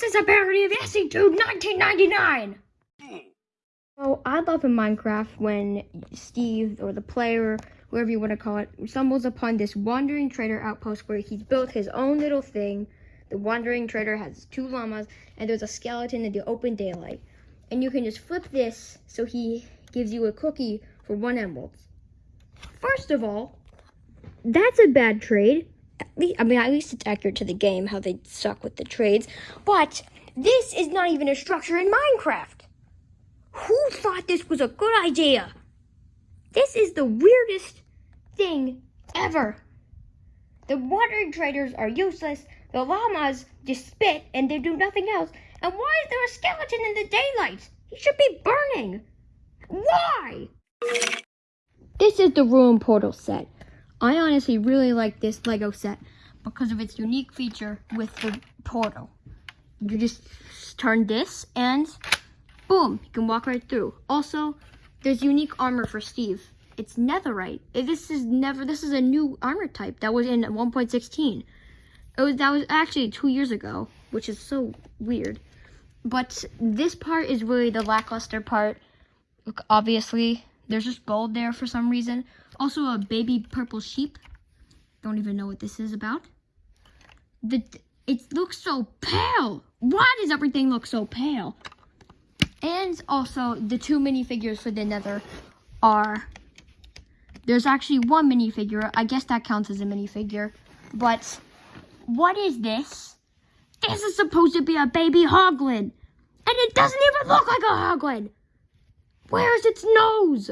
This is a parody of SE Tube 1999! So I love in Minecraft when Steve or the player, whoever you want to call it, stumbles upon this wandering trader outpost where he's built his own little thing. The wandering trader has two llamas and there's a skeleton in the open daylight. And you can just flip this so he gives you a cookie for one emerald. First of all, that's a bad trade. I mean, at least it's accurate to the game how they suck with the trades. But this is not even a structure in Minecraft. Who thought this was a good idea? This is the weirdest thing ever. The water traders are useless. The llamas just spit and they do nothing else. And why is there a skeleton in the daylight? He should be burning. Why? This is the Ruin Portal set. I honestly really like this Lego set because of its unique feature with the portal. You just turn this and boom, you can walk right through. Also, there's unique armor for Steve. It's netherite. Eh, this is never, this is a new armor type that was in 1.16. It was, that was actually two years ago, which is so weird. But this part is really the lackluster part. Look, obviously, there's just gold there for some reason. Also, a baby purple sheep. Don't even know what this is about. The It looks so pale. Why does everything look so pale? And also, the two minifigures for the nether are... There's actually one minifigure. I guess that counts as a minifigure. But, what is this? This is supposed to be a baby hoglin. And it doesn't even look like a hoglin. Where is its nose?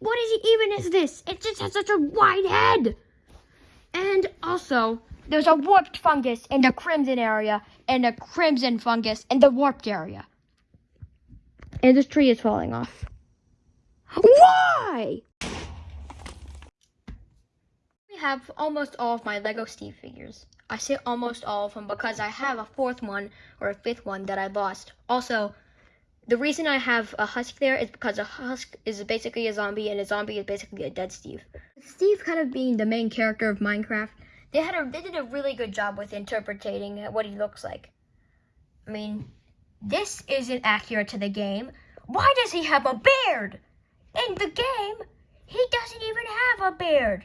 What is it even is this? It just has such a wide head. And also, there's a warped fungus in the crimson area and a crimson fungus in the warped area. And this tree is falling off. Why? We have almost all of my Lego Steve figures. I say almost all of them because I have a fourth one or a fifth one that I lost. Also, the reason I have a husk there is because a husk is basically a zombie and a zombie is basically a dead Steve. Steve kind of being the main character of Minecraft, they had a they did a really good job with interpreting what he looks like. I mean, this isn't accurate to the game. Why does he have a beard? In the game, he doesn't even have a beard.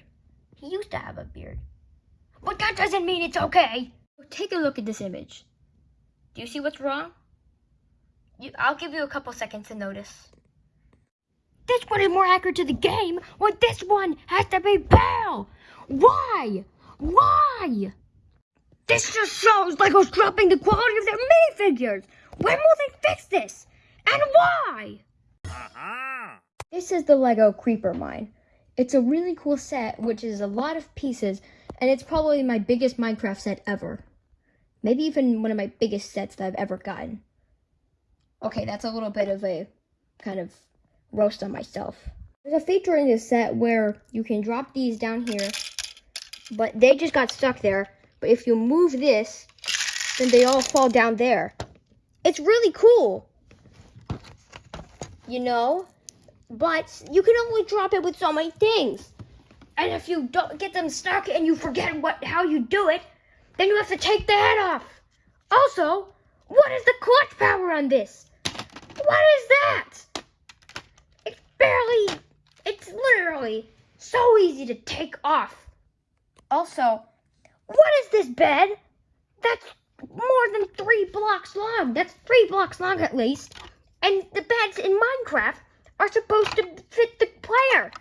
He used to have a beard. But that doesn't mean it's okay. Take a look at this image. Do you see what's wrong? You, I'll give you a couple seconds to notice. This one is more accurate to the game, when this one has to be pale. Why? Why? This just shows Lego's dropping the quality of their minifigures. When will they fix this? And why? Uh-huh. This is the Lego Creeper Mine. It's a really cool set, which is a lot of pieces, and it's probably my biggest Minecraft set ever. Maybe even one of my biggest sets that I've ever gotten. Okay, that's a little bit of a kind of roast on myself. There's a feature in this set where you can drop these down here, but they just got stuck there. But if you move this, then they all fall down there. It's really cool. You know? But you can only drop it with so many things. And if you don't get them stuck and you forget what how you do it, then you have to take the head off. Also, what is the clutch power on this? What is that? It's barely, it's literally so easy to take off. Also, what is this bed? That's more than three blocks long. That's three blocks long at least. And the beds in Minecraft are supposed to fit the player.